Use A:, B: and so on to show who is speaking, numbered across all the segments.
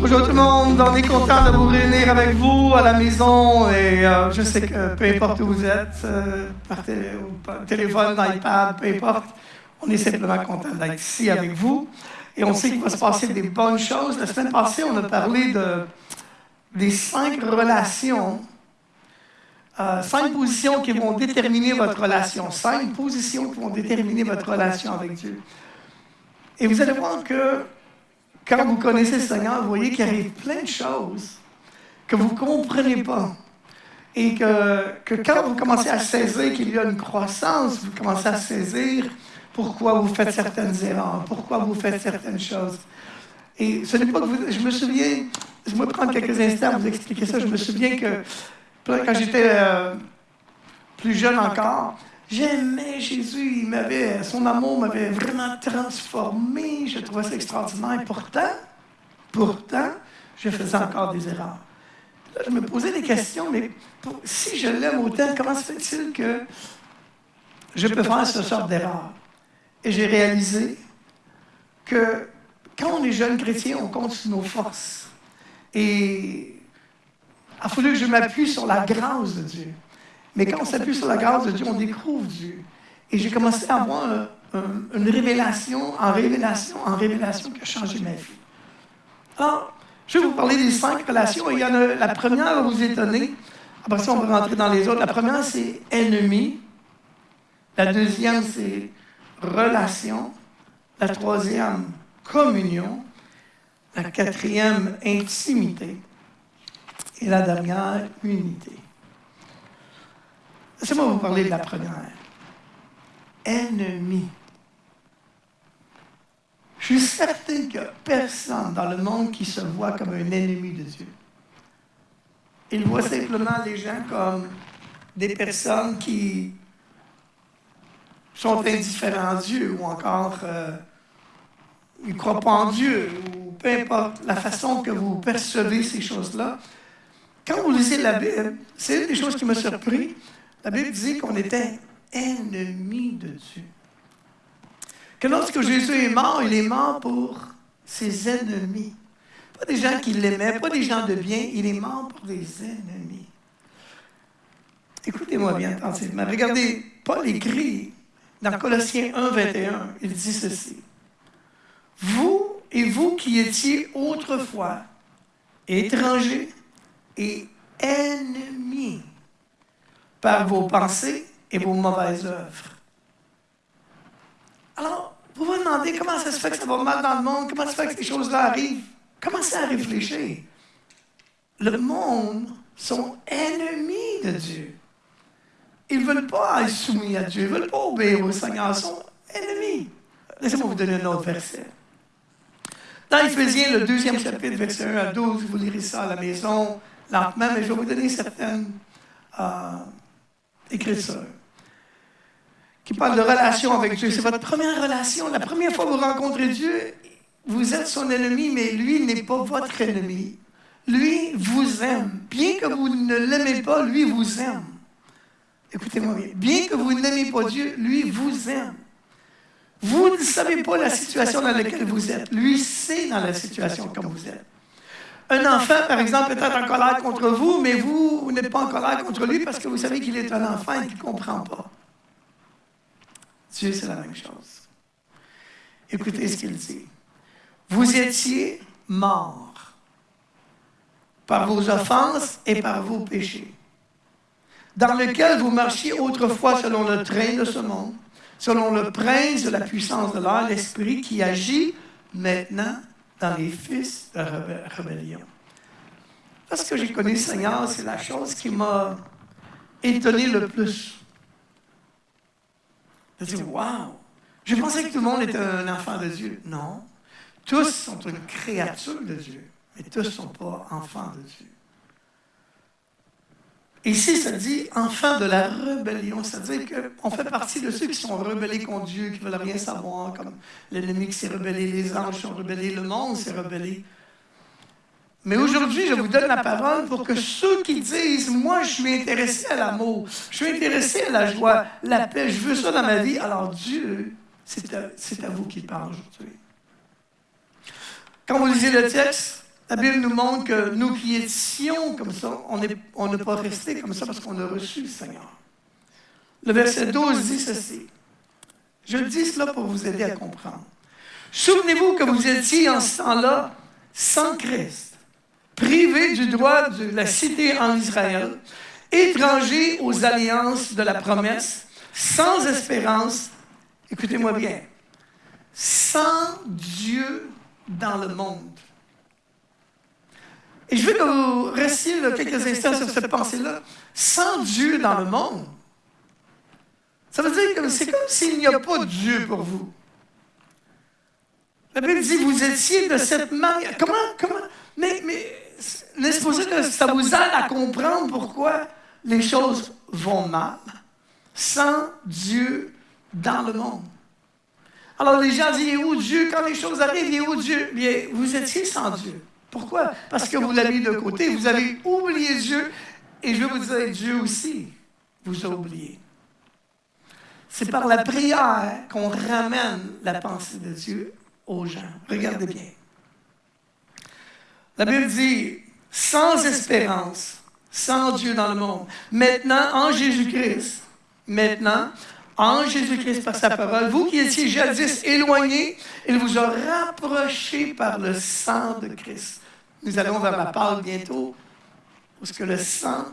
A: Bonjour tout le monde, on est content de vous réunir avec vous à la maison et euh, je sais que peu importe où vous êtes, euh, par, télé, par téléphone, iPad, peu importe, on est simplement content d'être ici avec vous et on sait qu'il va se passer des bonnes choses. La semaine passée, on a parlé de, des cinq relations euh, cinq positions qui vont déterminer votre relation. Cinq positions qui vont déterminer votre relation avec Dieu. Et vous allez voir que quand vous connaissez le Seigneur, vous voyez qu'il arrive plein de choses que vous ne comprenez pas. Et que, que quand vous commencez à saisir qu'il y a une croissance, vous commencez à saisir pourquoi vous faites certaines erreurs, pourquoi vous faites certaines choses. Et ce n'est pas que vous, je me souviens, je vais prendre quelques instants pour vous expliquer ça. Je me souviens que quand j'étais euh, plus jeune encore, j'aimais Jésus. Il m'avait, son amour m'avait vraiment transformé. Je trouvais ça extraordinaire. Pourtant, pourtant, je faisais encore des erreurs. Là, je me posais des questions, mais si je l'aime autant, comment se fait-il que je peux faire ce genre d'erreur? Et j'ai réalisé que quand on est jeune chrétien, on compte sur nos forces. Et a fallu que je m'appuie sur la grâce de Dieu. Mais quand on s'appuie sur la grâce de Dieu, on découvre Dieu. Et j'ai commencé à avoir une révélation en révélation en révélation qui a changé ma vie. Alors, je vais vous parler des cinq relations. Il y en a, la première va vous étonner. Après ça, on va rentrer dans les autres. La première, c'est ennemi. La deuxième, c'est relation. La troisième, communion. La quatrième, intimité et la dernière, unité. Laissez-moi vous parler de la première. Ennemi. Je suis certain a personne dans le monde qui se voit comme un ennemi de Dieu. Il voit simplement les gens comme des personnes qui sont indifférents à Dieu ou encore euh, ils ne croient pas en Dieu ou peu importe la façon que vous percevez ces choses-là. Quand vous lisez la Bible, c'est une des choses qui m'a surpris. La Bible dit qu'on était ennemis de Dieu. Que lorsque Jésus est mort, il est mort pour ses ennemis. Pas des gens qui l'aimaient, pas des gens de bien, il est mort pour des ennemis. Écoutez-moi bien attentivement. Regardez, Paul écrit dans Colossiens 1, 21, il dit ceci. Vous et vous qui étiez autrefois étrangers et ennemis par vos pensées et vos mauvaises œuvres. Alors, vous vous demandez comment ça se fait que ça va mal dans le monde, comment ça se fait que ces choses-là arrivent? Commencez à réfléchir? Le monde sont ennemis de Dieu. Ils ne veulent pas être soumis à Dieu, ils ne veulent pas obéir au Seigneur, ils sont ennemis. Laissez-moi vous donner un autre verset. Dans Éphésiens, le deuxième chapitre, verset 1 à 12, vous lirez ça à la maison lentement, mais je vais vous donner certaines euh, écritures qui parlent de relation avec Dieu. C'est votre première relation. La première fois que vous rencontrez Dieu, vous êtes son ennemi, mais lui n'est pas votre ennemi. Lui vous aime. Bien que vous ne l'aimez pas, lui vous aime. Écoutez-moi bien. Bien que vous n'aimez pas Dieu, lui vous aime. Vous ne savez pas la situation dans laquelle vous êtes. Lui sait dans la situation comme vous êtes. Un enfant, par exemple, peut être en colère contre vous, mais vous, vous n'êtes pas en colère contre lui parce que vous savez qu'il est un enfant et qu'il ne comprend pas. Dieu, c'est la même chose. Écoutez ce qu'il dit. Vous étiez morts par vos offenses et par vos péchés, dans lesquels vous marchiez autrefois selon le train de ce monde, selon le prince de la puissance de l'air, l'esprit qui agit maintenant dans les fils de rébellion. Parce que j'ai connu le Seigneur, c'est la chose qui m'a étonné le plus. Je dit, wow! Je pensais que tout le monde était un enfant de Dieu. Non. Tous sont une créature de Dieu, mais tous ne sont pas enfants de Dieu. Ici, ça dit enfant de la rébellion. C'est-à-dire qu'on fait partie de ceux qui sont rebellés contre Dieu, qui ne veulent rien savoir, comme l'ennemi qui s'est rebellé, les anges sont rebellés, le monde s'est rebellé. Mais aujourd'hui, je vous donne la parole pour que ceux qui disent, moi, je suis intéressé à l'amour, je suis intéressé à la joie, la paix, je veux ça dans ma vie, alors Dieu C'est à, vous qui parle aujourd'hui. Quand vous lisez le texte, la Bible nous montre que nous qui étions comme ça, on n'est pas resté comme ça parce qu'on a reçu le Seigneur. Le verset 12 dit ceci. Je dis cela pour vous aider à comprendre. Souvenez-vous que vous étiez en ce temps-là sans Christ, privés du droit de la cité en Israël, étrangers aux alliances de la promesse, sans espérance, écoutez-moi bien, sans Dieu dans le monde. Et je veux que vous restiez quelques instants sur cette pensée-là. Sans Dieu dans le monde. Ça veut dire que c'est comme s'il n'y a pas de Dieu pour vous. La Bible dit, vous étiez de cette manière. Comment, comment, mais, mais laissez moi que ça vous aide à comprendre pourquoi les choses vont mal sans Dieu dans le monde. Alors les gens disent, il est où Dieu? Quand les choses arrivent, il est où Dieu? Bien, vous étiez sans Dieu. Pourquoi? Parce que vous l'avez mis de côté, vous avez oublié Dieu, et je vous dire, Dieu aussi vous a oublié. C'est par la prière qu'on ramène la pensée de Dieu aux gens. Regardez bien. La Bible dit, sans espérance, sans Dieu dans le monde. Maintenant, en Jésus-Christ, maintenant, en Jésus-Christ par sa parole, vous qui étiez jadis éloignés, il vous a rapprochés par le sang de Christ. Nous allons vers la parole bientôt, parce que le sang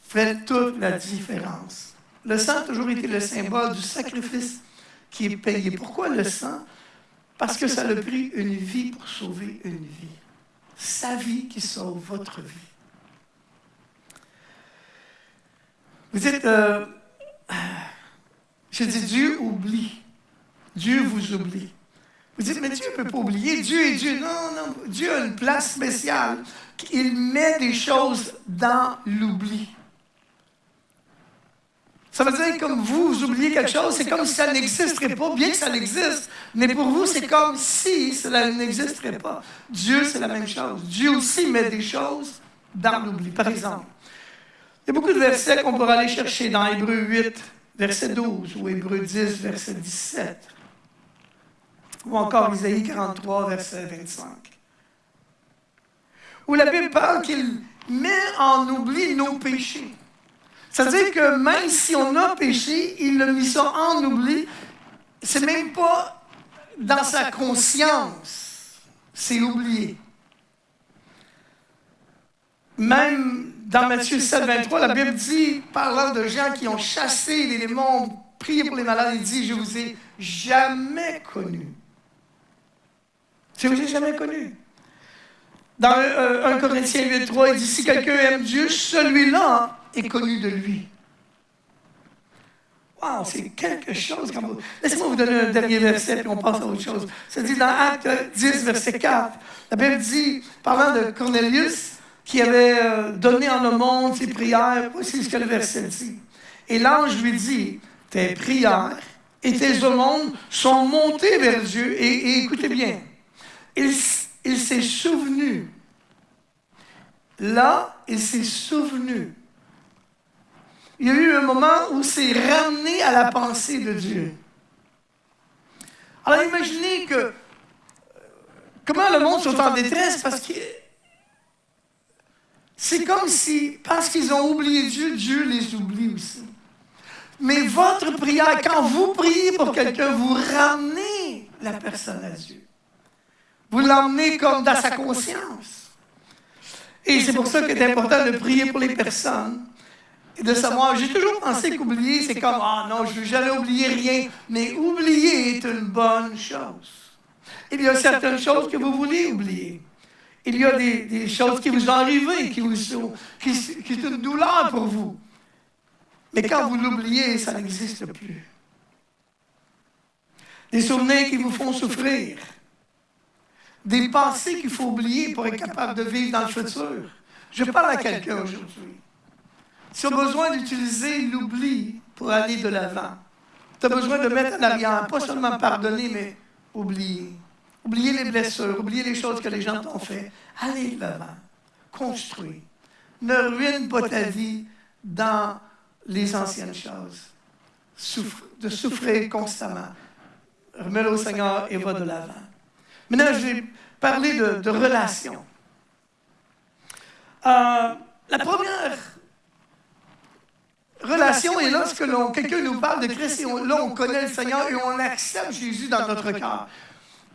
A: fait toute la différence. Le sang a toujours été le symbole du sacrifice qui est payé. Pourquoi le sang? Parce que ça a pris une vie pour sauver une vie. Sa vie qui sauve votre vie. Vous dites, euh, je dis Dieu oublie. Dieu vous oublie. Vous dites, mais Dieu ne peut pas oublier. Dieu est Dieu. Non, non. Dieu a une place spéciale. Il met des choses dans l'oubli. Ça veut dire comme vous, vous oubliez quelque chose, c'est comme si ça n'existerait pas, bien que ça existe. Mais pour vous, c'est comme si cela n'existerait pas. Dieu, c'est la même chose. Dieu aussi met des choses dans l'oubli. Par exemple, il y a beaucoup de versets qu'on pourrait aller chercher dans Hébreu 8, verset 12, ou Hébreu 10, verset 17, ou encore Isaïe 43, verset 25, où la Bible parle qu'il met en oubli nos péchés. C'est-à-dire que même si on a péché, il a mis ça en oubli. C'est même pas dans sa conscience. C'est oublié. Même dans Matthieu 7, 23, la Bible dit, parlant de gens qui ont chassé les démons, prié pour les malades, il dit, je vous ai jamais connu. Je vous ai jamais connu. Dans 1 euh, Corinthiens 8, 3, il dit, si quelqu'un aime Dieu, celui-là est connu de lui. Wow, c'est quelque chose. Laissez-moi vous donner un dernier verset, puis on passe à autre chose. Ça dit dans Acte 10, verset 4. La Bible dit, parlant de Cornelius, qui avait euh, donné en monde ses prières. Voici ce que le verset dit. Et l'ange lui dit, tes prières et tes aumônes sont montées vers Dieu. Et, écoutez bien, il, il s'est souvenu. Là, il s'est souvenu. Il y a eu un moment où c'est ramené à la pensée de Dieu. Alors imaginez que euh, comment le monde soit en détresse parce que c'est comme si, parce qu'ils ont oublié Dieu, Dieu les oublie aussi. Mais votre prière, quand vous priez pour quelqu'un, vous ramenez la personne à Dieu. Vous l'emmenez comme dans sa conscience. Et c'est pour ça qu'il est important de prier pour les personnes et de savoir, j'ai toujours pensé qu'oublier, c'est comme, ah non, je ne vais jamais oublier rien. Mais oublier est une bonne chose. Il y a certaines choses que vous voulez oublier. Il y a des, choses qui vous arrivées, qui, sont, qui, qui sont une douleur pour vous. Mais quand vous l'oubliez, ça n'existe plus. Des souvenirs qui vous font souffrir. Des pensées qu'il faut oublier pour être capable de vivre dans le futur. Je parle à quelqu'un aujourd'hui. Tu as besoin d'utiliser l'oubli pour aller de l'avant. Tu as besoin de mettre en arrière, pas seulement pardonner, mais oublier. Oubliez les blessures, oubliez les choses que les gens t'ont fait. Allez de l'avant. Construis. Ne ruine pas ta vie dans les anciennes choses. de souffrir constamment. remets-le au Seigneur et va de l'avant. Maintenant, je vais parler de, de relations. Euh, la première relation est lorsque quelqu'un nous parle de Christ et là, on connaît le Seigneur et on accepte Jésus dans notre cœur.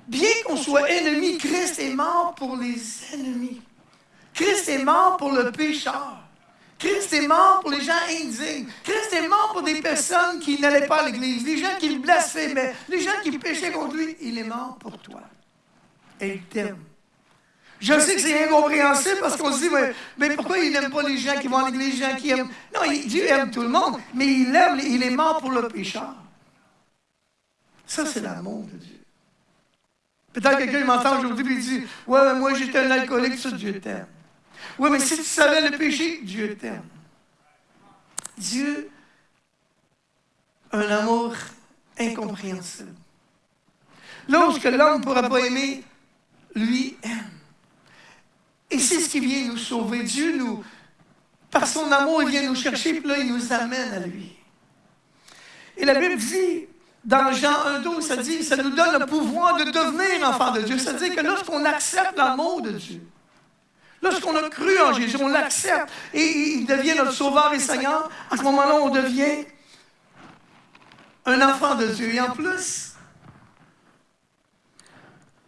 A: Bien qu'on soit ennemi, Christ est mort pour les ennemis. Christ est mort pour le pécheur. Christ est mort pour les gens indignes. Christ est mort pour des personnes qui n'allaient pas à l'Église, les gens qui le blasphémaient, les gens qui péchaient contre lui. Il est mort pour toi. Il t'aime. Je sais que c'est incompréhensible parce qu'on se dit, mais, pourquoi il n'aime pas les gens qui vont à l'église, les gens qui aiment? Non, Dieu aime tout le monde, mais il aime, il est mort pour le pécheur. Ça, c'est l'amour de Dieu. Peut-être quelqu'un m'entend aujourd'hui et dit, ouais, moi j'étais un alcoolique, ça, Dieu t'aime. Oui, mais si tu savais le péché, Dieu t'aime. Dieu a un amour incompréhensible. Lorsque l'homme ne pourra pas aimer, lui aime. Et c'est ce qui vient nous sauver. Dieu nous, par son amour, il vient nous chercher, puis là, il nous amène à lui. Et la Bible dit, dans Jean 1,12, ça dit, ça nous donne le pouvoir de devenir enfant de Dieu. C'est-à-dire que lorsqu'on accepte l'amour de Dieu, lorsqu'on a cru en Jésus, on l'accepte et il devient notre sauveur et Seigneur, à ce moment-là, on devient un enfant de Dieu. Et en plus,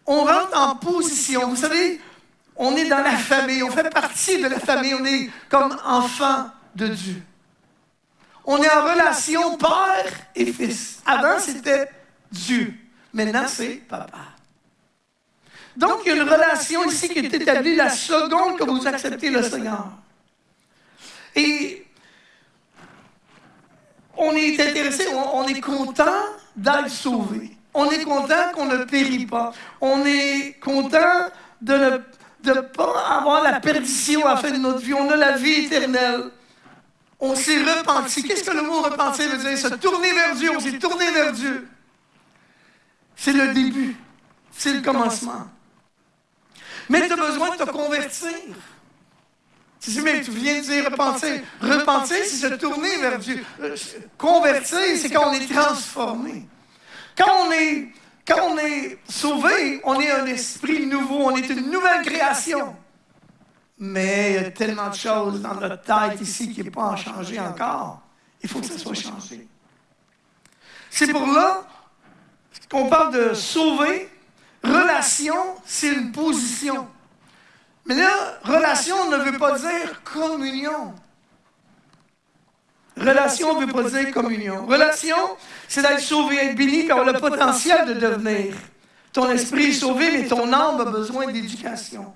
A: on rentre en position. Vous savez, on est dans la famille, on fait partie de la famille, on est comme enfant de Dieu. On est en relation père et fils. Avant, c'était Dieu. Maintenant, c'est papa. Donc, il y a une relation ici qui est établie la seconde que vous acceptez le Seigneur. Et on est intéressé, on, est content d'être sauvé. On est content qu'on ne périt pas. On est content de ne pas avoir la perdition à la fin de notre vie. On a la vie éternelle. On s'est repenti. Qu'est-ce que le mot repentir veut dire? Se tourner vers Dieu. On s'est tourné vers Dieu. C'est le début. C'est le commencement. Mais tu as besoin de te convertir. Tu mais tu viens de dire repentir. Repentir, c'est se tourner vers Dieu. Euh, convertir, c'est quand on est transformé. Quand on est quand on est sauvé, on est un esprit nouveau, on est une nouvelle création. Mais il y a tellement de choses dans notre tête ici qui n'est pas changé encore. Il faut que ça soit changé. C'est pour là qu'on parle de sauver. Relation, c'est une position. Mais là, relation ne veut pas dire communion. Relation veut pas dire communion. Relation, c'est d'être sauvé, être béni, puis le potentiel de devenir. Ton esprit est sauvé, mais ton âme a besoin d'éducation.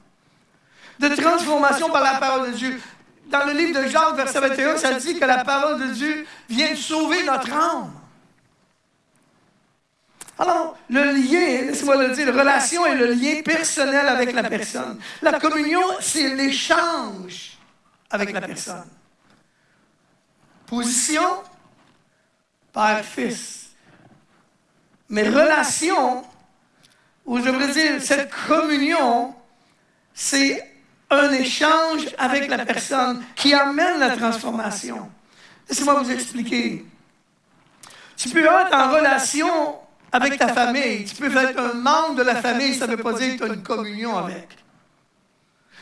A: De transformation par la parole de Dieu. Dans le livre de Jacques, verset 21, ça dit que la parole de Dieu vient sauver notre âme. Alors, le lien, laissez-moi le dire, la relation est le lien personnel avec la personne. La communion, c'est l'échange avec la personne. Position, Père-Fils. Mais relation, ou je voudrais dire, cette communion, c'est un échange avec la personne qui amène la transformation. Laissez-moi vous expliquer. Tu peux être en relation avec ta famille. Tu peux être un membre de la famille, ça ne veut pas dire que tu as une communion avec.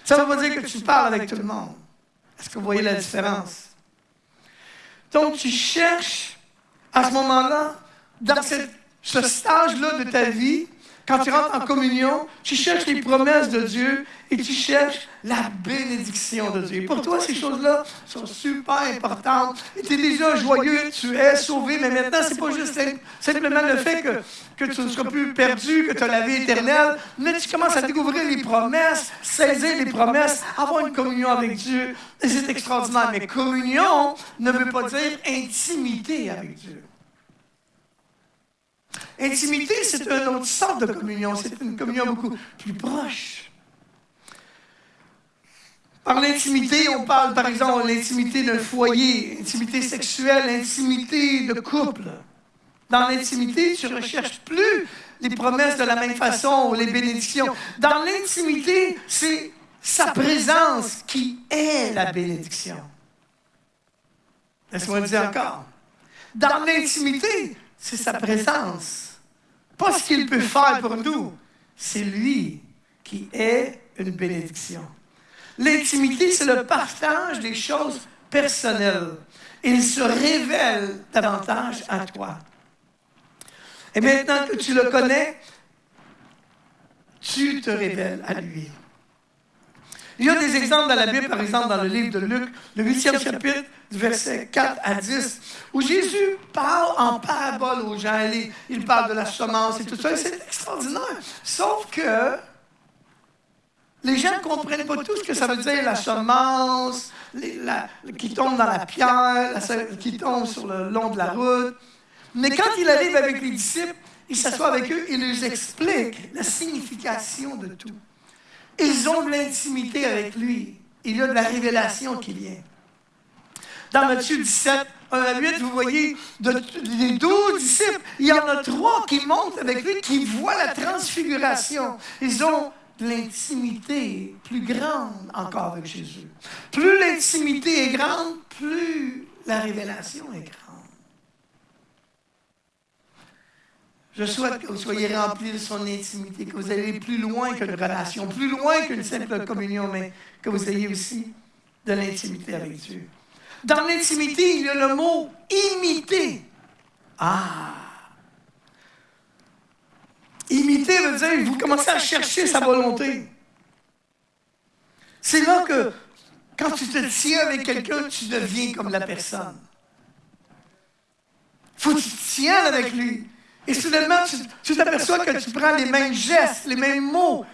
A: Ça ne veut pas dire que tu parles avec tout le monde. Est-ce que vous voyez la différence? Donc, tu cherches à ce moment-là, dans ce stage-là de ta vie, quand tu rentres en communion, tu cherches les promesses de Dieu et tu cherches la bénédiction de Dieu. Pour toi, ces choses-là sont super importantes. Tu es déjà joyeux, tu es sauvé, mais maintenant, c'est pas juste simplement le fait que, tu ne seras plus perdu, que tu as la vie éternelle, mais tu commences à découvrir les promesses, saisir les promesses, avoir une communion avec Dieu. C'est extraordinaire. Mais communion ne veut pas dire intimité avec Dieu. Intimité, c'est une autre sorte de communion. C'est une communion beaucoup plus proche. Par l'intimité, on parle par exemple de l'intimité d'un foyer, intimité sexuelle, intimité de couple. Dans l'intimité, tu ne recherches plus les promesses de la même façon ou les bénédictions. Dans l'intimité, c'est sa présence qui est la bénédiction. Laisse-moi dire encore. Dans l'intimité, c'est sa présence pas ce qu'il peut faire pour nous. C'est lui qui est une bénédiction. L'intimité, c'est le partage des choses personnelles. Il se révèle davantage à toi. Et maintenant que tu le connais, tu te révèles à lui. Il y a des exemples dans la Bible, par exemple dans le livre de Luc, le huitième chapitre, versets 4 à 10, où Jésus parle en parabole aux gens. Il, parle de la semence et tout ça. C'est extraordinaire. Sauf que les gens ne comprennent pas tout ce que ça veut dire, la semence, qui tombe dans la pierre, qui tombe sur le long de la route. Mais quand il arrive avec les disciples, il s'assoit avec eux, il leur explique la signification de tout. Ils ont de l'intimité avec lui. Il y a de la révélation qui vient. Dans Matthieu 17, 1 à 8, vous voyez, de, les douze disciples, il y en a trois qui montent avec lui, qui voient la transfiguration. Ils ont de l'intimité plus grande encore avec Jésus. Plus l'intimité est grande, plus la révélation est grande. Je souhaite que vous soyez remplis de son intimité, que vous ayez plus loin qu'une relation, plus loin qu'une simple communion, mais que vous ayez aussi de l'intimité avec Dieu. Dans l'intimité, il y a le mot imiter. Ah! Imiter veut dire vous commencez à chercher sa volonté. C'est là que, quand tu te tiens avec quelqu'un, tu deviens comme la personne. faut que tu te tiennes avec lui. Et soudainement, tu t'aperçois que tu prends les mêmes gestes, les mêmes mots.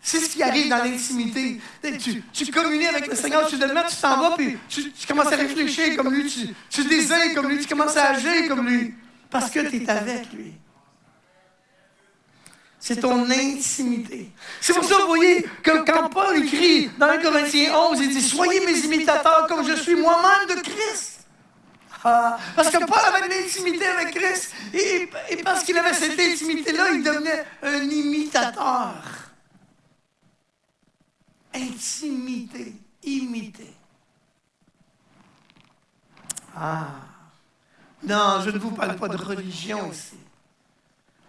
A: C'est ce qui arrive dans l'intimité. Tu, tu, communies avec le Seigneur, soudainement, tu t'en vas, puis tu, commences à réfléchir comme lui, tu, tu désires comme lui, tu commences à agir comme lui, parce que tu es avec lui. C'est ton intimité. C'est pour ça, vous voyez, que quand Paul écrit dans 1 Corinthiens 11, il dit Soyez mes imitateurs comme je suis moi-même de Christ. Ah, parce que Paul avait de l'intimité avec Christ. Et, parce qu'il avait cette intimité-là, il devenait un imitateur. Intimité, imiter. Ah. Non, je ne vous parle pas de religion ici.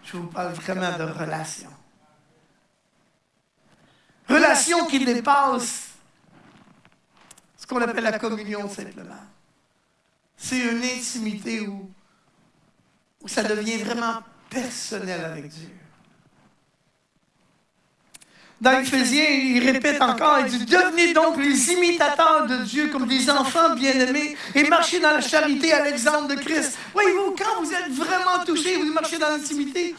A: Je vous parle vraiment de relation. Relation qui dépasse ce qu'on appelle la communion simplement. C'est une intimité où, ça devient vraiment personnel avec Dieu. Dans Éphésiens, il répète encore, il dit, devenez donc les imitateurs de Dieu comme des enfants bien-aimés et marchez dans la charité à l'exemple de Christ. Voyez-vous, quand vous êtes vraiment touché, vous marchez dans l'intimité,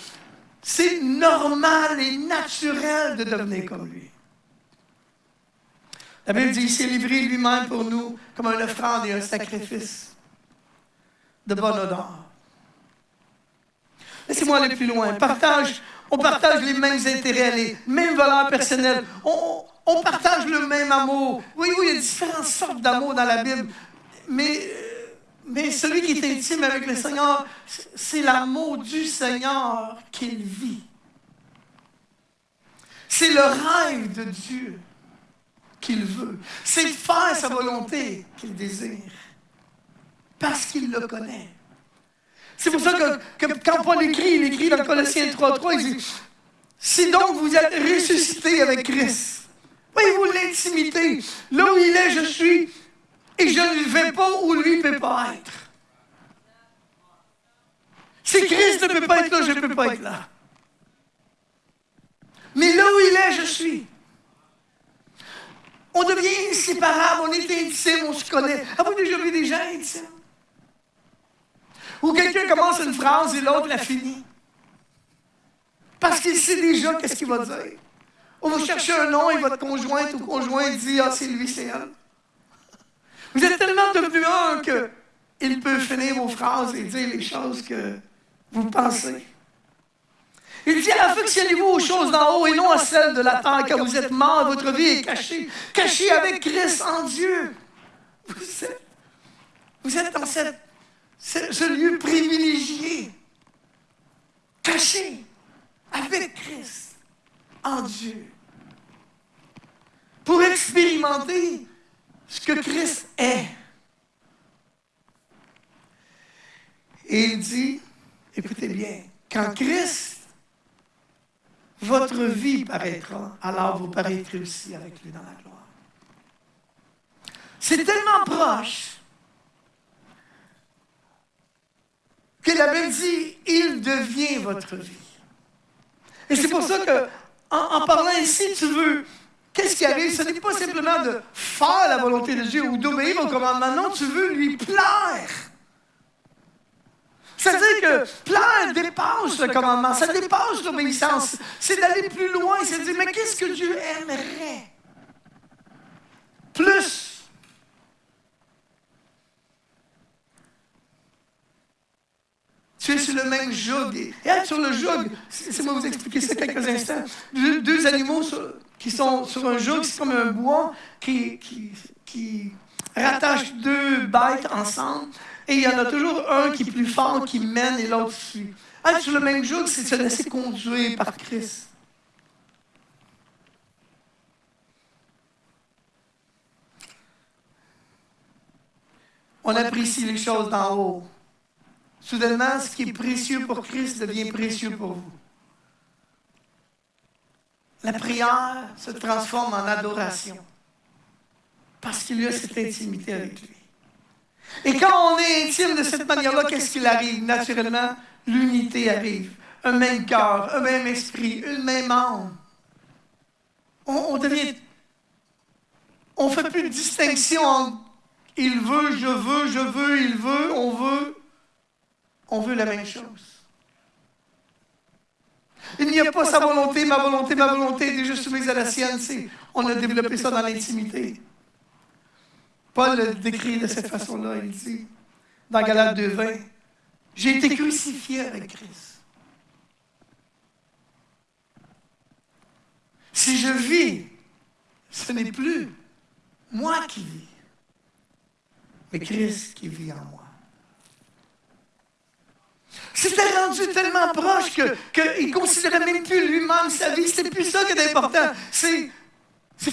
A: c'est normal et naturel de devenir comme lui. La Bible dit, il s'est livré lui-même pour nous comme un offrande et un sacrifice de bonne odeur. Laissez-moi aller plus loin. Partage, on partage les mêmes intérêts, les mêmes valeurs personnelles. On, on partage le même amour. Oui, oui, il y a différentes sortes d'amour dans la Bible. Mais, mais celui qui est intime avec le Seigneur, c'est l'amour du Seigneur qu'il vit. C'est le rêve de Dieu qu'il veut. C'est faire sa volonté qu'il désire parce qu'il le connaît. C'est pour ça que, quand Paul écrit, il écrit dans Colossiens 3.3, il dit, si donc vous êtes ressuscité avec Christ, voyez-vous l'intimité, là où il est, je suis, et je ne vais pas où lui ne peut pas être. Si Christ ne peut pas être là, je ne peux pas être là. Mais là où il est, je suis. On devient inséparable, on est intime, on se connaît. Avez-vous déjà vu des gens intimes? Ou quelqu'un commence une phrase et l'autre la finit. Parce qu'il sait déjà qu'est-ce qu'il va dire. On va chercher un nom et votre conjointe ou conjoint dit Ah, c'est lui, c'est elle. Vous êtes tellement devenu un qu'il peut finir vos phrases et dire les choses que vous pensez. Il dit Affectionnez-vous aux choses d'en haut et non à celles de la terre, car vous êtes mort, votre vie est cachée, cachée avec Christ en Dieu. Vous êtes, vous êtes dans cette c'est ce lieu privilégié, caché avec Christ en Dieu, pour expérimenter ce que Christ est. Et il dit, écoutez bien, quand Christ votre vie paraîtra, alors vous paraîtrez aussi avec lui dans la gloire. C'est tellement proche que la Bible dit, il devient votre vie. Et c'est pour ça que, en, parlant ici, tu veux, qu'est-ce qui arrive? Ce n'est pas simplement de faire la volonté de Dieu ou d'obéir au commandement, non, tu veux lui plaire. C'est-à-dire que plaire dépasse le commandement, ça dépasse l'obéissance. C'est d'aller plus loin, c'est de dire, mais qu'est-ce que Dieu aimerait? Plus. Tu es sur le même joug. Et être sur le joug, c'est moi vous expliquer ça quelques instants. Deux, animaux qui sont sur un joug, c'est comme un bois qui, qui, rattache deux bêtes ensemble. Et il y en a toujours un qui est plus fort, qui mène et l'autre suit. Être sur le même joug, c'est se laisser conduire par Christ. On apprécie les choses d'en haut. Soudainement, ce qui est précieux pour Christ devient précieux pour vous. La prière se transforme en adoration parce qu'il y a cette intimité avec lui. Et quand on est intime de cette manière-là, qu'est-ce qu'il arrive? Naturellement, l'unité arrive. Un même cœur, un même esprit, une même âme. On, devient. On ne fait plus de distinction entre il veut, je veux, je veux, il veut, on veut. On veut la même chose. Il n'y a pas sa volonté, ma volonté, ma volonté, déjà soumise à la sienne. On a développé ça dans l'intimité. Paul le décrit de cette façon-là. Il dit, dans Galates 2.20, j'ai été crucifié avec Christ. Si je vis, ce n'est plus moi qui vis, mais Christ qui vit en moi. C'était rendu tellement proche qu'il ne considérait même plus lui-même sa vie. C'est plus ça qui est important. C'est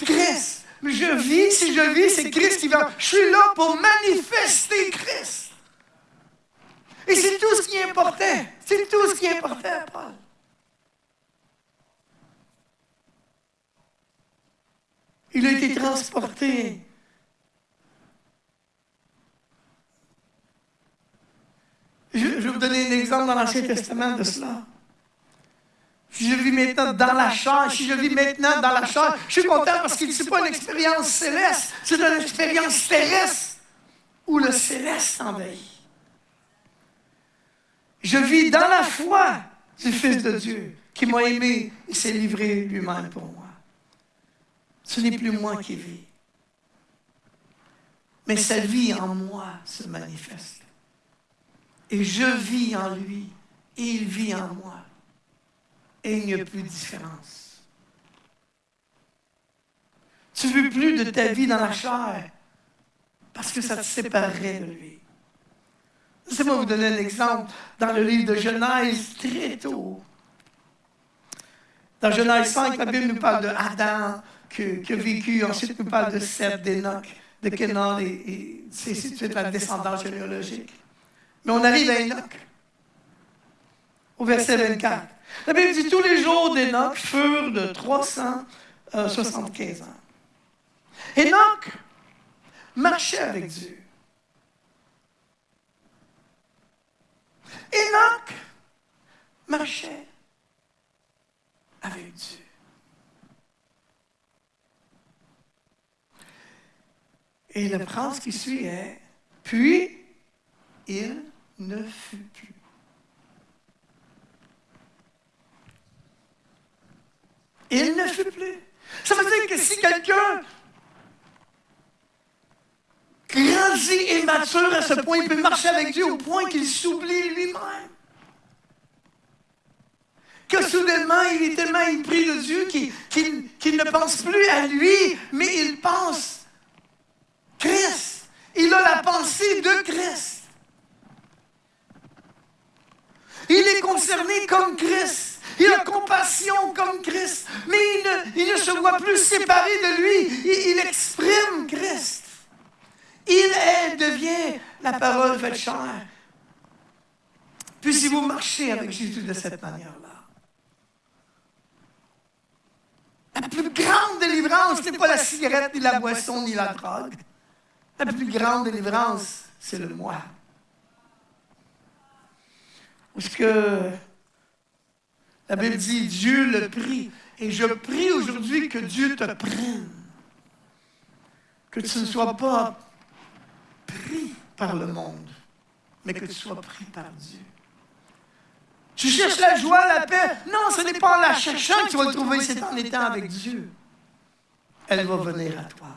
A: Christ. Mais je vis, si je vis, c'est Christ qui va. Je suis là pour manifester Christ. Et c'est tout ce qui est important. C'est tout ce qui est important, Paul. Il a été transporté Je, vais vous donner un exemple dans l'Ancien Testament de cela. Si je vis maintenant dans la chair, si je vis maintenant dans la chair, je suis content parce que ce n'est pas une expérience céleste, c'est une expérience terrestre où le céleste envahit. Je vis dans la foi du Fils de Dieu qui m'a aimé et s'est livré lui-même pour moi. Ce n'est plus moi qui vis, mais sa vie en moi se manifeste. Et je vis en lui, et il vit en moi. Et il n'y a plus de différence. Tu ne veux plus de ta vie dans la chair parce que ça te séparerait de lui. Laissez-moi vous donner un exemple dans le livre de Genèse très tôt. Dans Genèse 5, la Bible nous parle de Adam qui, a vécu, ensuite nous parle de Seth, d'Enoch, de Kenan, et, et c'est la descendance généalogique. Mais on arrive à Enoch, au verset 24. La Bible dit tous les jours d'Enoch furent de 375 ans. Enoch marchait avec Dieu. Enoch marchait avec Dieu. Et la phrase qui suit est, puis il ne fut plus. Il ne fut plus. Ça veut dire que si quelqu'un grandit et mature à ce point, il peut marcher avec Dieu au point qu'il s'oublie lui-même. Que soudainement, il est tellement épris de Dieu qu'il ne pense plus à lui, mais il pense Christ. Il a la pensée de Christ. Il est concerné comme Christ. Il a compassion comme Christ. Mais il ne, se voit plus séparé de lui. Il, exprime Christ. Il est, devient la parole faite chair. Puis si vous marchez avec Jésus de cette manière-là, délivrance n'est pas la cigarette, ni la boisson, ni la drogue. La plus grande délivrance, c'est le moi. Parce que la Bible dit Dieu le prie. Et je prie aujourd'hui que Dieu te prenne. Que tu ne sois pas pris par le monde, mais que tu sois pris par Dieu. Tu cherches la joie, la paix? Non, ce n'est pas en la cherchant que tu vas trouver, c'est en étant avec Dieu. Elle va venir à toi.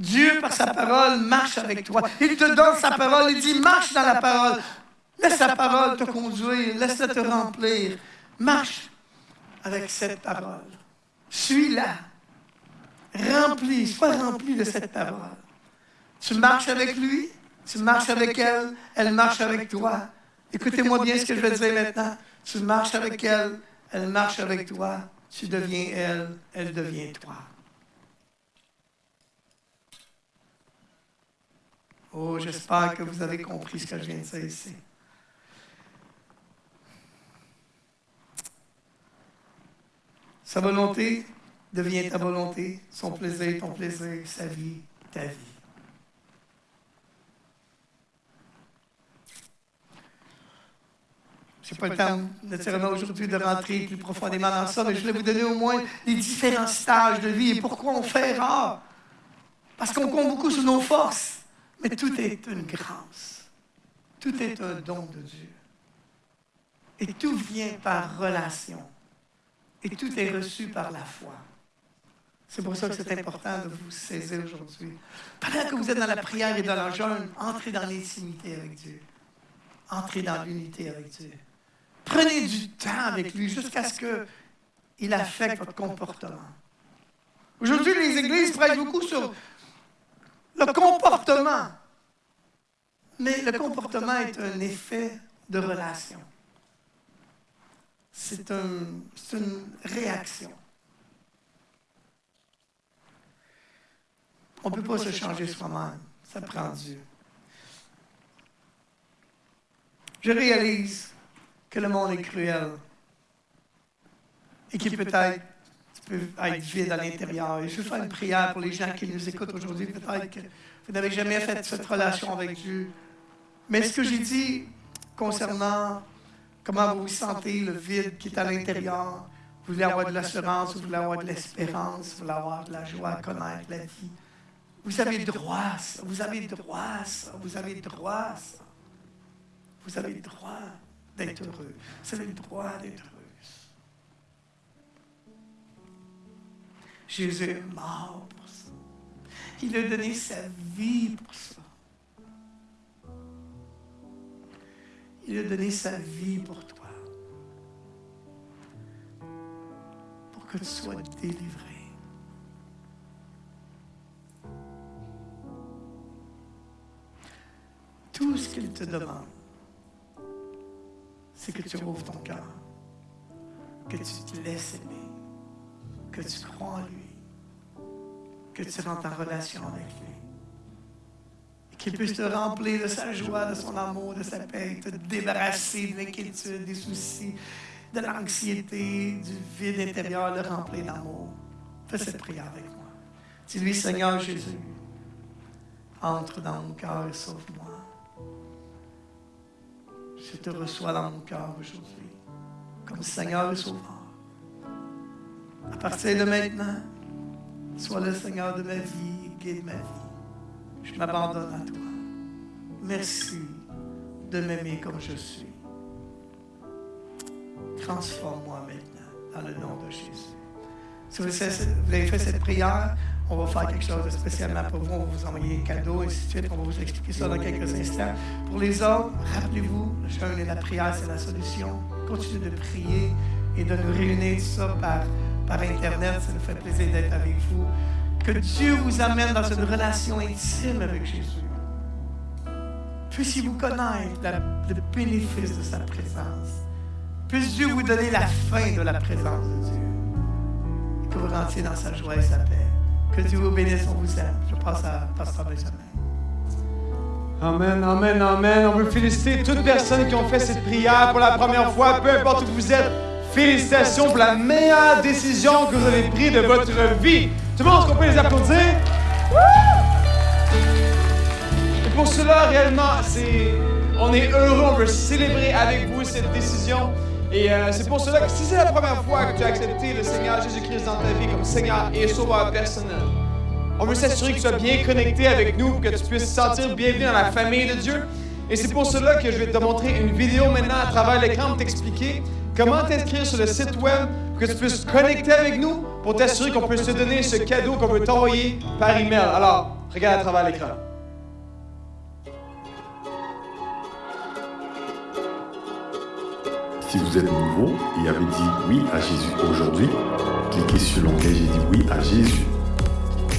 A: Dieu, par sa parole, marche avec toi. Il te donne sa parole. Il dit, marche dans la parole. Laisse sa parole te conduire. Laisse-la te remplir. Marche avec cette parole. Suis-la. Remplis. Sois rempli de cette parole. Tu marches avec lui. Tu marches avec elle. Elle marche avec toi. Écoutez-moi bien ce que je vais dire maintenant. Tu marches avec elle. Elle marche avec toi. Tu deviens elle. Elle devient toi. Oh, j'espère que vous avez compris ce que je viens de dire ici. Sa volonté devient ta volonté, son plaisir, ton plaisir, sa vie, ta vie. Je n'ai pas le temps naturellement aujourd'hui de rentrer plus profondément dans ça, mais je voulais vous donner au moins les différents stages de vie et pourquoi on fait rare. Parce qu'on compte beaucoup sur nos forces. Mais tout est une grâce. Tout est un don de Dieu. Et tout vient par relation. Et tout est reçu par la foi. C'est pour ça que c'est important de vous saisir aujourd'hui. Pendant que vous êtes dans la prière et dans le jeûne, entrez dans l'intimité avec Dieu. Entrez dans l'unité avec Dieu. Prenez du temps avec lui jusqu'à ce qu'il affecte votre comportement. Aujourd'hui, les églises prêchent beaucoup sur le comportement. Mais le comportement est un effet de relation. C'est une réaction. On ne peut pas se changer soi-même. Ça prend Dieu. Je réalise que le monde est cruel et qu'il peut-être peut être vide à l'intérieur. Et je veux faire une prière pour les gens qui nous écoutent aujourd'hui. Peut-être que vous n'avez jamais fait cette relation avec Dieu. Mais ce que j'ai dit concernant comment vous vous sentez, le vide qui est à l'intérieur, vous voulez avoir de l'assurance, vous voulez avoir de l'espérance, vous voulez avoir de la joie, connaître la vie. Vous avez droit à ça, vous avez droit à ça, vous avez droit à ça. Vous avez le droit d'être heureux. Vous avez le droit d'être heureux. Jésus est mort pour ça. Il a donné sa vie pour ça. Il a donné sa vie pour toi. Pour que tu sois délivré. Tout ce qu'il te demande, c'est que tu ouvres ton cœur, que tu te laisses aimer que tu crois en lui, que tu rentres en relation avec lui. Qu'il puisse te remplir de sa joie, de son amour, de sa paix, te débarrasser de l'inquiétude, des soucis, de l'anxiété, du vide intérieur, le remplir d'amour. Fais cette prière avec moi. Dis-lui, Seigneur Jésus, entre dans mon cœur et sauve-moi. Je te reçois dans mon cœur aujourd'hui, comme Seigneur et Sauveur. À partir de maintenant, sois le Seigneur de ma vie guide ma vie. Je m'abandonne à toi. Merci de m'aimer comme je suis. Transforme-moi maintenant dans le nom de Jésus. Si vous avez fait cette prière, on va faire quelque chose de spécialement pour vous. On va vous envoyer un cadeau, et ainsi de suite. On va vous expliquer ça dans quelques instants. Pour les autres, rappelez-vous, le jeûne et la prière, c'est la solution. Continuez de prier et de nous réunir tout ça par par Internet. Ça nous fait plaisir d'être avec vous. Que Dieu vous amène dans une relation intime avec Jésus. Puissiez-vous connaître le bénéfice de sa présence. Puisse Dieu vous donner la fin de la présence de Dieu. Et que vous rentriez dans sa joie et sa paix. Que Dieu vous bénisse, on vous aime. Je passe à Pasteur Benjamin.
B: Amen, amen, amen. On veut féliciter toutes personnes qui ont fait cette prière pour la première fois, peu importe où vous êtes. Félicitations pour la meilleure décision que vous avez prise de votre vie. Tout le monde, qu'on peut les applaudir? Et pour cela, réellement, c'est, on est heureux, on veut célébrer avec vous cette décision. Et euh, c'est pour cela que si c'est la première fois que tu as accepté le Seigneur Jésus-Christ dans ta vie comme Seigneur et Sauveur personnel, on veut s'assurer que tu sois bien connecté avec nous que tu puisses te sentir bienvenu dans la famille de Dieu. Et c'est pour cela que je vais te montrer une vidéo maintenant à travers l'écran pour t'expliquer comment t'inscrire sur le site web pour que tu puisses te connecter avec nous pour t'assurer qu'on peut te donner ce cadeau qu'on veut t'envoyer par email? Alors, regarde à travers l'écran.
C: Si vous êtes nouveau et avez dit oui à Jésus aujourd'hui, cliquez sur l'onglet J'ai dit oui à Jésus.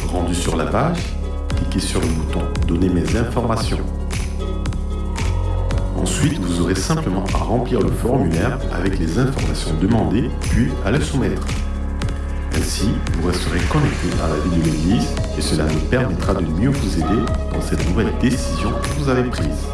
C: Rendu sur la page, cliquez sur le bouton Donner mes informations. Ensuite, vous aurez simplement à remplir le formulaire avec les informations demandées, puis à le soumettre. Ainsi, vous resterez connecté à la vie de l'Église et cela nous permettra de mieux vous aider dans cette nouvelle décision que vous avez prise.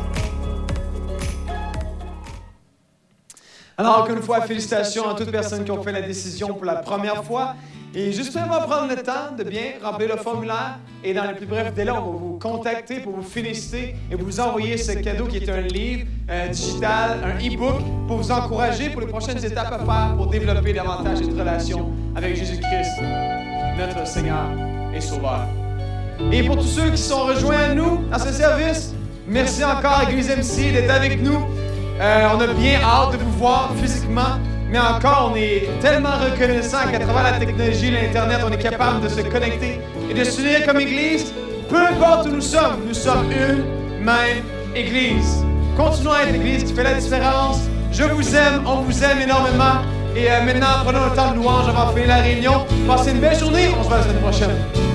B: Alors, encore une fois, félicitations à toutes personnes qui ont fait la décision pour la première fois. Et justement, prendre le temps de bien remplir le formulaire. Et dans les plus brefs délais, on va vous contacter pour vous féliciter et vous envoyer ce cadeau qui est un livre euh, digital, un e-book, pour vous encourager pour les prochaines étapes à faire pour développer davantage cette relation avec Jésus-Christ, notre Seigneur et Sauveur. Et pour tous ceux qui sont rejoints à nous dans ce service, merci encore à Église MC d'être avec nous. Euh, on a bien hâte de vous voir physiquement. Mais encore, on est tellement reconnaissant qu'à travers la technologie, l'Internet, on est capable de se connecter et de s'unir comme Église. Peu importe où nous sommes, nous sommes une même Église. Continuons à être l'Église qui fait la différence. Je vous aime, on vous aime énormément. Et euh, maintenant, prenons le temps de louange avant de finir la réunion. Passez une belle journée, on se voit la semaine prochaine.